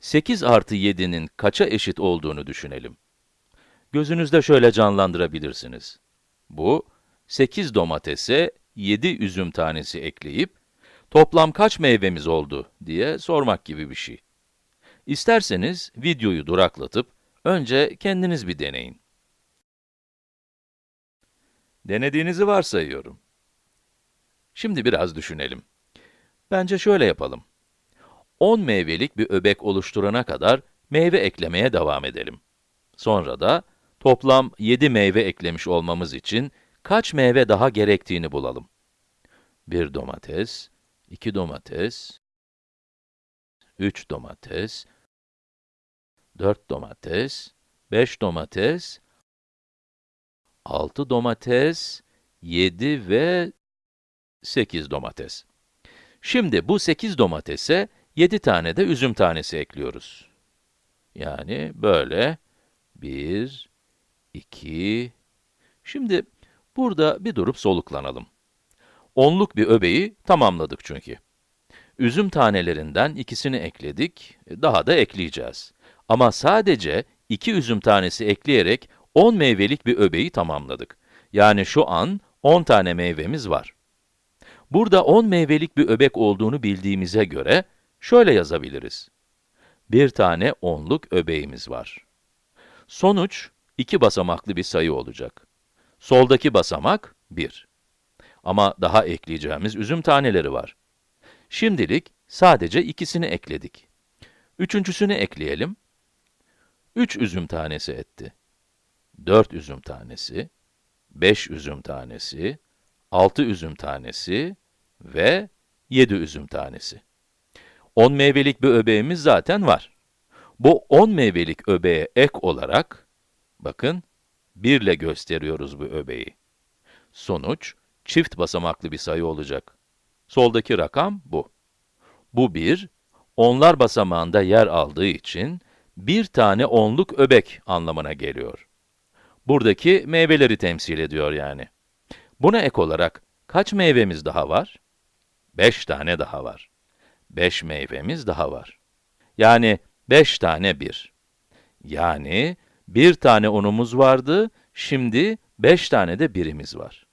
8 artı 7'nin kaça eşit olduğunu düşünelim. Gözünüzde şöyle canlandırabilirsiniz. Bu, 8 domatese 7 üzüm tanesi ekleyip, toplam kaç meyvemiz oldu diye sormak gibi bir şey. İsterseniz videoyu duraklatıp, önce kendiniz bir deneyin. Denediğinizi varsayıyorum. Şimdi biraz düşünelim. Bence şöyle yapalım. 10 meyvelik bir öbek oluşturana kadar meyve eklemeye devam edelim. Sonra da toplam 7 meyve eklemiş olmamız için kaç meyve daha gerektiğini bulalım. 1 domates, 2 domates, 3 domates, 4 domates, 5 domates, 6 domates, 7 ve 8 domates. Şimdi bu 8 domatese 7 tane de üzüm tanesi ekliyoruz. Yani böyle 1, 2, şimdi burada bir durup soluklanalım. Onluk bir öbeği tamamladık çünkü. Üzüm tanelerinden ikisini ekledik, daha da ekleyeceğiz. Ama sadece iki üzüm tanesi ekleyerek 10 meyvelik bir öbeği tamamladık. Yani şu an 10 tane meyvemiz var. Burada 10 meyvelik bir öbek olduğunu bildiğimize göre, şöyle yazabiliriz. Bir tane onluk öbeğimiz var. Sonuç, iki basamaklı bir sayı olacak. Soldaki basamak 1. Ama daha ekleyeceğimiz üzüm taneleri var. Şimdilik sadece ikisini ekledik. Üçüncüsünü ekleyelim. 3 üzüm tanesi etti. 4 üzüm tanesi, 5 üzüm tanesi, 6 üzüm tanesi ve 7 üzüm tanesi. 10 meyvelik bir öbeğimiz zaten var. Bu 10 meyvelik öbeğe ek olarak, bakın, 1 ile gösteriyoruz bu öbeği. Sonuç, çift basamaklı bir sayı olacak. Soldaki rakam bu. Bu 1, onlar basamağında yer aldığı için, bir tane onluk öbek anlamına geliyor. Buradaki meyveleri temsil ediyor yani. Buna ek olarak kaç meyvemiz daha var? 5 tane daha var. 5 meyvemiz daha var. Yani 5 tane 1. Yani bir tane unumuz vardı, şimdi 5 tane de birimiz var.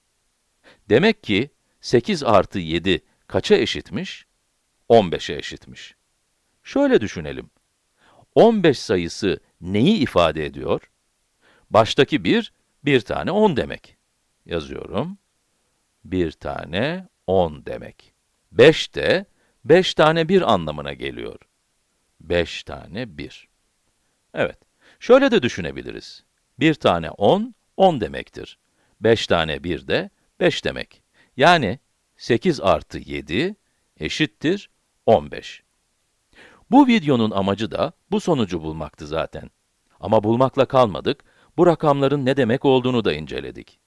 Demek ki 8 artı 7 kaça eşitmiş? 15'e eşitmiş. Şöyle düşünelim. 15 sayısı neyi ifade ediyor? Baştaki 1, bir tane 10 demek. Yazıyorum. Bir tane 10 demek. 5 de 5 tane 1 anlamına geliyor. 5 tane 1. Evet, şöyle de düşünebiliriz. Bir tane 10, 10 demektir. 5 tane 1 de 5 demek. Yani 8 artı 7 eşittir 15. Bu videonun amacı da bu sonucu bulmaktı zaten. Ama bulmakla kalmadık, bu rakamların ne demek olduğunu da inceledik.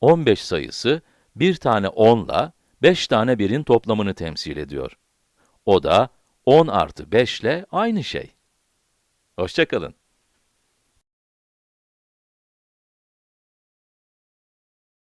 15 sayısı, bir tane 10 ile 5 tane 1'in toplamını temsil ediyor. O da 10 artı 5 ile aynı şey. Hoşçakalın.